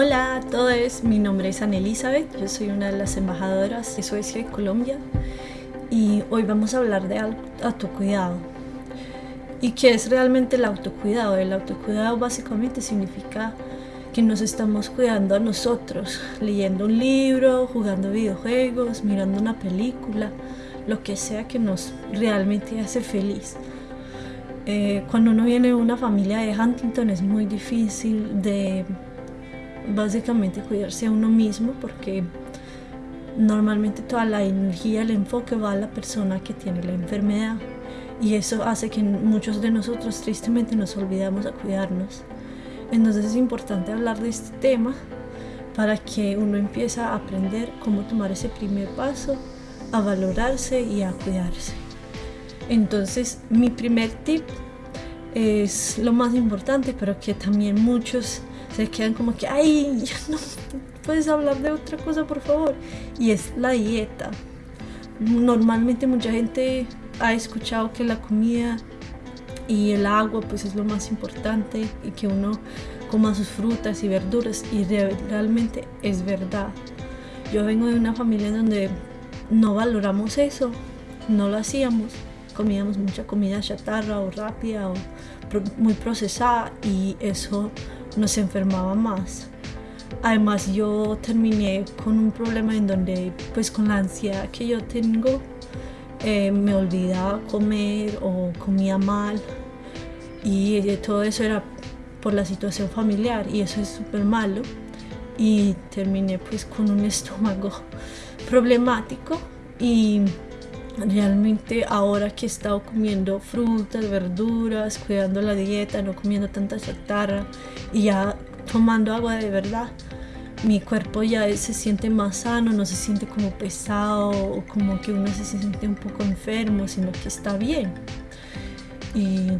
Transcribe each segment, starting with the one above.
Pues mi nombre es Ana Elizabeth, yo soy una de las embajadoras de Suecia y Colombia y hoy vamos a hablar de autocuidado. ¿Y qué es realmente el autocuidado? El autocuidado básicamente significa que nos estamos cuidando a nosotros, leyendo un libro, jugando videojuegos, mirando una película, lo que sea que nos realmente hace feliz. Eh, cuando uno viene de una familia de Huntington es muy difícil de básicamente cuidarse a uno mismo porque normalmente toda la energía, el enfoque va a la persona que tiene la enfermedad y eso hace que muchos de nosotros tristemente nos olvidamos a cuidarnos. Entonces es importante hablar de este tema para que uno empiece a aprender cómo tomar ese primer paso, a valorarse y a cuidarse. Entonces mi primer tip es lo más importante, pero que también muchos se quedan como que, ay, no puedes hablar de otra cosa, por favor. Y es la dieta. Normalmente mucha gente ha escuchado que la comida y el agua pues es lo más importante y que uno coma sus frutas y verduras y realmente es verdad. Yo vengo de una familia donde no valoramos eso, no lo hacíamos, comíamos mucha comida chatarra o rápida o muy procesada y eso nos enfermaba más. Además yo terminé con un problema en donde pues con la ansiedad que yo tengo eh, me olvidaba comer o comía mal y todo eso era por la situación familiar y eso es súper malo y terminé pues con un estómago problemático y realmente ahora que he estado comiendo frutas, verduras, cuidando la dieta, no comiendo tanta chatarra y ya tomando agua de verdad, mi cuerpo ya se siente más sano, no se siente como pesado o como que uno se siente un poco enfermo, sino que está bien. Y,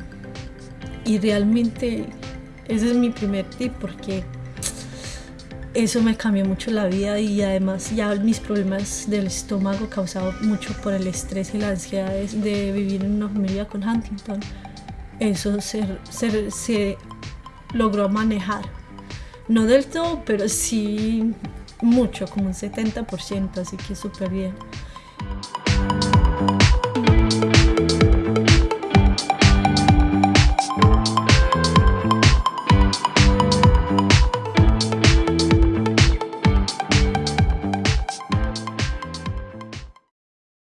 y realmente ese es mi primer tip porque eso me cambió mucho la vida y además ya mis problemas del estómago causados mucho por el estrés y la ansiedad de vivir en una familia con Huntington, eso se, se, logró manejar. No del todo, pero sí mucho, como un 70%, así que súper bien.